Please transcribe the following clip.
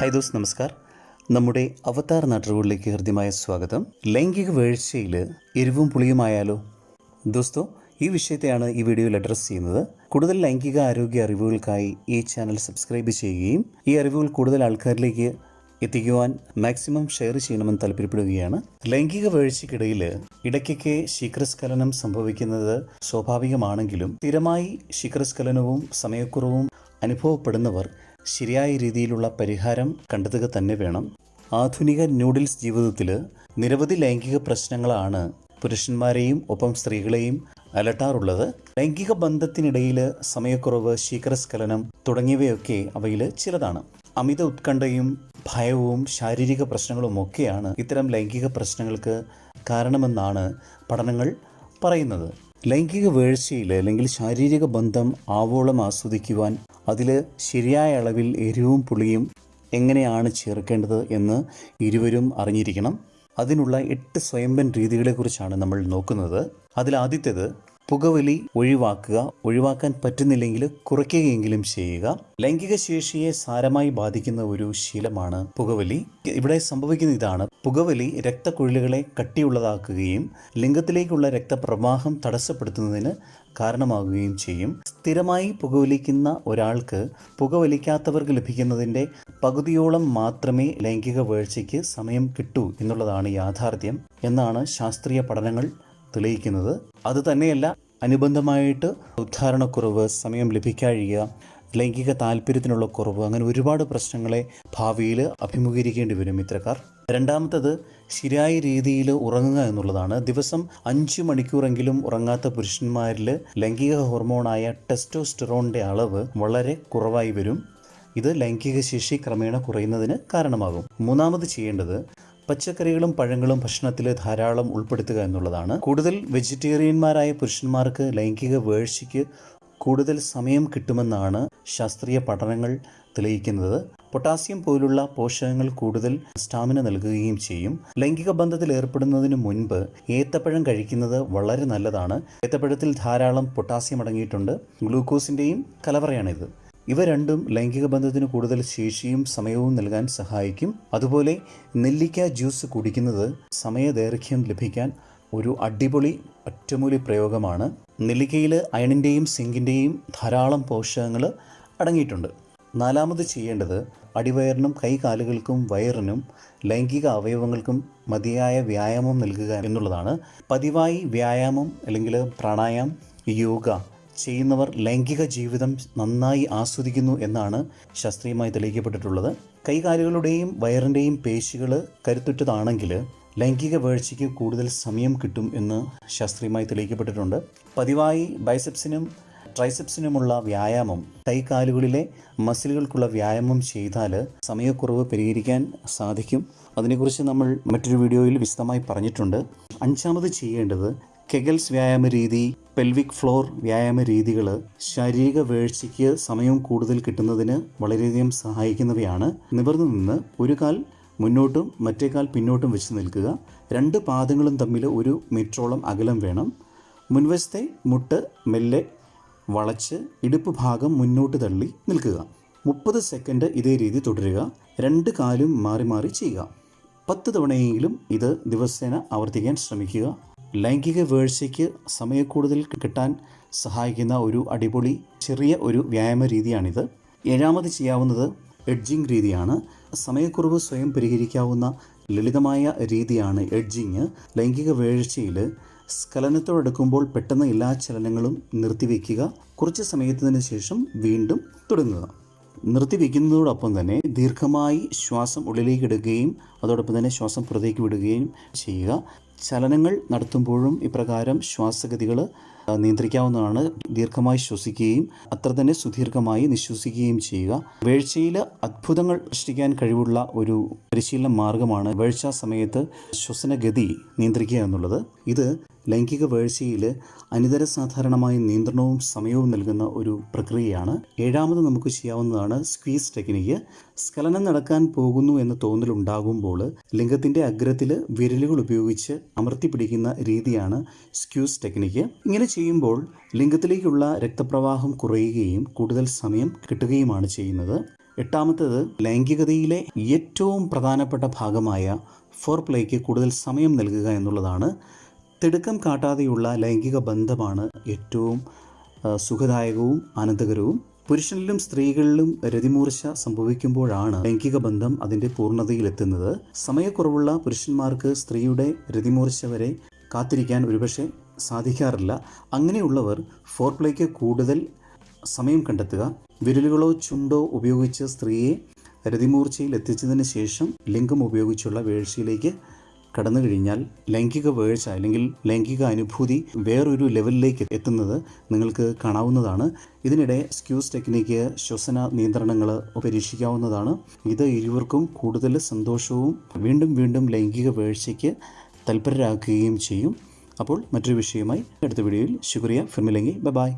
Hi those നമസ്കാർ. നമ്മുടെ അവതാർ നാട്ടുകളിലേക്ക് ഹൃദ്യമായ സ്വാഗതം. ലൈംഗിക വീഴ്ചയിൽ എരിവും പുളിയുമായാലോ? ദോസ്തോ ഈ വിഷയത്തെയാണ് ഈ വീഡിയോയിൽ അഡ്രസ്സ് ചെയ്യുന്നത്. കൂടുതൽ ലൈംഗിക ആരോഗ്യ അറിവുകൾക്കായി ഈ ചാനൽ സബ്സ്ക്രൈബ് ചെയ്യുകയും ഈ അറിവുകൾ കൂടുതൽ ആൾക്കാരിലേക്ക് എത്തിക്കുവാൻ മാക്സിമം ഷെയർ ചെയ്യണമെന്ന് താല്പര്യപ്പെടുകയാണ്. ലൈംഗിക വീഴ്ചയ്ക്കിടയിൽ ഇടയ്ക്കൊക്കെ ശീഘ്രസ്ഖലനം സംഭവിക്കുന്നത് സ്വാഭാവികമാണെങ്കിലും സ്ഥിരമായി ശീഘ്രസ്ഖലനവും സമയക്കുറവും അനുഭവപ്പെടുന്നവർ ശരിയായ രീതിയിലുള്ള പരിഹാരം കണ്ടെത്തുക തന്നെ വേണം. ആധുനിക ന്യൂഡിൽസ് ജീവിതത്തിൽ നിരവധി ലൈംഗിക പ്രശ്നങ്ങളാണ് പുരുഷന്മാരെയും ഒപ്പം സ്ത്രീകളെയും അലട്ടാറുള്ളത്. ലൈംഗിക ബന്ധത്തിനിടയിൽ സമയക്കുറവ് ശീകരസ്ഖലനം തുടങ്ങിയവയൊക്കെ അവയിൽ ചിലതാണ്. അമിത ഉത്കണ്ഠയും ഭയവും ശാരീരിക പ്രശ്നങ്ങളുമൊക്കെയാണ് ഇത്തരം ലൈംഗിക പ്രശ്നങ്ങൾക്ക് കാരണമെന്നാണ് പഠനങ്ങൾ പറയുന്നത്. ലൈംഗിക വീഴ്ചയിൽ അല്ലെങ്കിൽ ശാരീരിക ബന്ധം ആവോളം ആസ്വദിക്കുവാൻ അതിൽ ശരിയായ അളവിൽ എരിവും പുളിയും എങ്ങനെയാണ് ചേർക്കേണ്ടത് എന്ന് ഇരുവരും അറിഞ്ഞിരിക്കണം. അതിനുള്ള എട്ട് സ്വയംഭൻ രീതികളെക്കുറിച്ചാണ് നമ്മൾ നോക്കുന്നത്. അതിൽ ആദ്യത്തേത് പുകവലി ഒഴിവാക്കുക ഒഴിവാക്കാൻ പറ്റുന്നില്ലെങ്കിൽ കുറയ്ക്കുകയെങ്കിലും ചെയ്യുക. ലൈംഗിക ശേഷിയെ സാരമായി ബാധിക്കുന്ന ഒരു ശീലമാണ് പുകവലി. ഇവിടെ സംഭവിക്കുന്ന ഇതാണ്. പുകവലി രക്തക്കുഴലുകളെ കട്ടിയുള്ളതാക്കുകയും ലിംഗത്തിലേക്കുള്ള രക്തപ്രവാഹം തടസ്സപ്പെടുത്തുന്നതിന് കാരണമാകുകയും ചെയ്യും. സ്ഥിരമായി പുകവലിക്കുന്ന ഒരാൾക്ക് പുകവലിക്കാത്തവർക്ക് ലഭിക്കുന്നതിന്റെ പകുതിയോളം മാത്രമേ ലൈംഗിക വീഴ്ചയ്ക്ക് സമയം കിട്ടൂ എന്നുള്ളതാണ് യാഥാർത്ഥ്യം എന്നാണ് ശാസ്ത്രീയ പഠനങ്ങൾ തെളിയിക്കുന്നത്. അത് തന്നെയല്ല അനുബന്ധമായിട്ട് ഉദ്ധാരണക്കുറവ് സമയം ലഭിക്കാഴിക ലൈംഗിക താല്പര്യത്തിനുള്ള കുറവ് അങ്ങനെ ഒരുപാട് പ്രശ്നങ്ങളെ ഭാവിയിൽ അഭിമുഖീകരിക്കേണ്ടി വരും ഇത്തരക്കാർ രണ്ടാമത്തത് ശരിയായ രീതിയിൽ ഉറങ്ങുക എന്നുള്ളതാണ്. ദിവസം അഞ്ച് മണിക്കൂറെങ്കിലും ഉറങ്ങാത്ത പുരുഷന്മാരിൽ ലൈംഗിക ഹോർമോണായ ടെസ്റ്റോസ്റ്റെറോണിന്റെ അളവ് വളരെ കുറവായി വരും. ഇത് ലൈംഗിക ശേഷി ക്രമേണ കുറയുന്നതിന് കാരണമാകും. മൂന്നാമത് ചെയ്യേണ്ടത് പച്ചക്കറികളും പഴങ്ങളും ഭക്ഷണത്തിൽ ധാരാളം ഉൾപ്പെടുത്തുക എന്നുള്ളതാണ്. കൂടുതൽ വെജിറ്റേറിയന്മാരായ പുരുഷന്മാർക്ക് ലൈംഗിക വേഴ്ചയ്ക്ക് കൂടുതൽ സമയം കിട്ടുമെന്നാണ് ശാസ്ത്രീയ പഠനങ്ങൾ തെളിയിക്കുന്നത്. പൊട്ടാസ്യം പോലുള്ള പോഷകങ്ങൾ കൂടുതൽ സ്റ്റാമിന നൽകുകയും ചെയ്യും. ലൈംഗിക ബന്ധത്തിൽ ഏർപ്പെടുന്നതിന് മുൻപ് ഏത്തപ്പഴം കഴിക്കുന്നത് വളരെ നല്ലതാണ്. ഏത്തപ്പഴത്തിൽ ധാരാളം പൊട്ടാസ്യം അടങ്ങിയിട്ടുണ്ട്. ഗ്ലൂക്കോസിന്റെയും കലവറയാണിത്. ഇവ രണ്ടും ലൈംഗിക ബന്ധത്തിന് കൂടുതൽ ശേഷിയും സമയവും നൽകാൻ സഹായിക്കും. അതുപോലെ നെല്ലിക്ക ജ്യൂസ് കുടിക്കുന്നത് സമയദൈർഘ്യം ലഭിക്കാൻ ഒരു അടിപൊളി ഒറ്റമൂലി പ്രയോഗമാണ്. നെല്ലിക്കയിൽ അയണിന്റെയും സിങ്കിന്റെയും ധാരാളം പോഷകങ്ങൾ അടങ്ങിയിട്ടുണ്ട്. നാലാമത് ചെയ്യേണ്ടത് അടിവയറിനും കൈകാലുകൾക്കും വയറിനും ലൈംഗിക അവയവങ്ങൾക്കും മതിയായ വ്യായാമം നൽകുക എന്നുള്ളതാണ്. പതിവായി വ്യായാമം അല്ലെങ്കിൽ പ്രാണായാമം യോഗ ചെയ്യുന്നവർ ലൈംഗിക ജീവിതം നന്നായി ആസ്വദിക്കുന്നു എന്നാണ് ശാസ്ത്രീയമായി തെളിയിക്കപ്പെട്ടിട്ടുള്ളത്. കൈകാലുകളുടെയും വയറിന്റെയും പേശികൾ കരുത്തുറ്റതാണെങ്കിൽ ലൈംഗിക വീഴ്ചയ്ക്ക് കൂടുതൽ സമയം കിട്ടും എന്ന് ശാസ്ത്രീയമായി തെളിയിക്കപ്പെട്ടിട്ടുണ്ട്. പതിവായി ബൈസെപ്സിനും ട്രൈസെപ്സിനുമുള്ള വ്യായാമം കൈകാലുകളിലെ മസിലുകൾക്കുള്ള വ്യായാമം ചെയ്താൽ സമയക്കുറവ് പരിഹരിക്കാൻ സാധിക്കും. അതിനെക്കുറിച്ച് നമ്മൾ മറ്റൊരു വീഡിയോയിൽ വിശദമായി പറഞ്ഞിട്ടുണ്ട്. അഞ്ചാമത് ചെയ്യേണ്ടത് കെഗൽസ് വ്യായാമ രീതി പെൽവിക് ഫ്ലോർ വ്യായാമ രീതികൾ ശാരീരിക വേഴ്ചയ്ക്ക് സമയം കൂടുതൽ കിട്ടുന്നതിന് വളരെയധികം സഹായിക്കുന്നവയാണ്. നിവർന്നു നിന്ന് ഒരു കാൽ മുന്നോട്ടും മറ്റേ കാൽ പിന്നോട്ടും വെച്ച് നിൽക്കുക. രണ്ട് പാദങ്ങളും തമ്മിൽ ഒരു മീറ്ററോളം അകലം വേണം. മുൻവശത്തെ മുട്ട് മെല്ലെ വളച്ച് ഇടുപ്പ് ഭാഗം മുന്നോട്ട് തള്ളി നിൽക്കുക. മുപ്പത് സെക്കൻഡ് ഇതേ രീതി തുടരുക. രണ്ട് കാലും മാറി മാറി ചെയ്യുക. പത്ത് തവണയെങ്കിലും ഇത് ദിവസേന ആവർത്തിക്കാൻ ശ്രമിക്കുക. ലൈംഗിക വേഴ്ചയ്ക്ക് സമയക്കൂടുതൽ കിട്ടാൻ സഹായിക്കുന്ന ഒരു അടിപൊളി ചെറിയ ഒരു വ്യായാമ രീതിയാണിത്. ഏഴാമത് ചെയ്യാവുന്നത് എഡ്ജിങ് രീതിയാണ്. സമയക്കുറവ് സ്വയം പരിഹരിക്കാവുന്ന ലളിതമായ രീതിയാണ് എഡ്ജിങ് ലൈംഗിക വേഴ്ചയിൽ സ്ഖലനത്തോടടുക്കുമ്പോൾ പെട്ടെന്ന് എല്ലാ ചലനങ്ങളും നിർത്തിവെക്കുക കുറച്ച് സമയത്തിന് ശേഷം വീണ്ടും തുടങ്ങുക. നിർത്തിവെക്കുന്നതോടൊപ്പം തന്നെ ദീർഘമായി ശ്വാസം ഉള്ളിലേക്ക് എടുക്കുകയും അതോടൊപ്പം തന്നെ ശ്വാസം പുറത്തേക്ക് വിടുകയും ചെയ്യുക. ചലനങ്ങൾ നടത്തുമ്പോഴും ഇപ്രകാരം ശ്വാസഗതികൾ നിയന്ത്രിക്കാവുന്നതാണ്. ദീർഘമായി ശ്വസിക്കുകയും അത്ര തന്നെ സുദീർഘമായി നിശ്വസിക്കുകയും ചെയ്യുക. വീഴ്ചയിൽ അത്ഭുതങ്ങൾ സൃഷ്ടിക്കാൻ കഴിവുള്ള ഒരു പരിശീലന മാർഗമാണ് വീഴ്ച സമയത്ത് ശ്വസനഗതി നിയന്ത്രിക്കുക എന്നുള്ളത്. ഇത് ലൈംഗിക വീഴ്ചയിൽ അനിതര സാധാരണമായ നിയന്ത്രണവും സമയവും നൽകുന്ന ഒരു പ്രക്രിയയാണ്. ഏഴാമത് നമുക്ക് ചെയ്യാവുന്നതാണ് സ്ക്വീസ് ടെക്നിക്ക് സ്ഖലനം നടക്കാൻ പോകുന്നു എന്ന തോന്നലുണ്ടാകുമ്പോൾ ലിംഗത്തിന്റെ അഗ്രത്തിൽ വിരലുകൾ ഉപയോഗിച്ച് അമർത്തി പിടിക്കുന്ന രീതിയാണ് സ്ക്യൂസ് ടെക്നിക്ക്. ഇങ്ങനെ ചെയ്യുമ്പോൾ ലിംഗത്തിലേക്കുള്ള രക്തപ്രവാഹം കുറയുകയും കൂടുതൽ സമയം കിട്ടുകയുമാണ് ചെയ്യുന്നത്. എട്ടാമത്തേത് ലൈംഗികതയിലെ ഏറ്റവും പ്രധാനപ്പെട്ട ഭാഗമായ ഫോർ പ്ലേക്ക് കൂടുതൽ സമയം നൽകുക എന്നുള്ളതാണ്. തിടുക്കം കാട്ടാതെയുള്ള ലൈംഗിക ബന്ധമാണ് ഏറ്റവും സുഖദായകവും ആനന്ദകരവും പുരുഷനിലും സ്ത്രീകളിലും രതിമൂർച്ച സംഭവിക്കുമ്പോഴാണ് ലൈംഗിക ബന്ധം അതിന്റെ പൂർണതയിലെത്തുന്നത്. സമയക്കുറവുള്ള പുരുഷന്മാർക്ക് സ്ത്രീയുടെ രതിമൂർച്ച വരെ കാത്തിരിക്കാൻ ഒരുപക്ഷെ സാധിക്കാറില്ല. അങ്ങനെയുള്ളവർ ഫോർപ്ലേക്ക് കൂടുതൽ സമയം കണ്ടെത്തുക. വിരലുകളോ ചുണ്ടോ ഉപയോഗിച്ച് സ്ത്രീയെ രതിമൂർച്ചയിൽ എത്തിച്ചതിന് ശേഷം ലിംഗം ഉപയോഗിച്ചുള്ള വീഴ്ചയിലേക്ക് കടന്നു കഴിഞ്ഞാൽ ലൈംഗിക വേഴ്ച അല്ലെങ്കിൽ ലൈംഗിക അനുഭൂതി വേറൊരു ലെവലിലേക്ക് എത്തുന്നത് നിങ്ങൾക്ക് കാണാവുന്നതാണ്. ഇതിനിടെ സ്ക്യൂസ് ടെക്നിക്ക് ശ്വസന നിയന്ത്രണങ്ങൾ പരീക്ഷിക്കാവുന്നതാണ്. ഇത് ഇരുവർക്കും കൂടുതൽ സന്തോഷവും വീണ്ടും വീണ്ടും ലൈംഗിക വേഴ്ചയ്ക്ക് തൽപരരാക്കുകയും ചെയ്യും. അപ്പോൾ മറ്റൊരു വിഷയമായി അടുത്ത വീഡിയോയിൽ. ശുക്രിയ. ഫിർമിലെങ്കി ബൈ.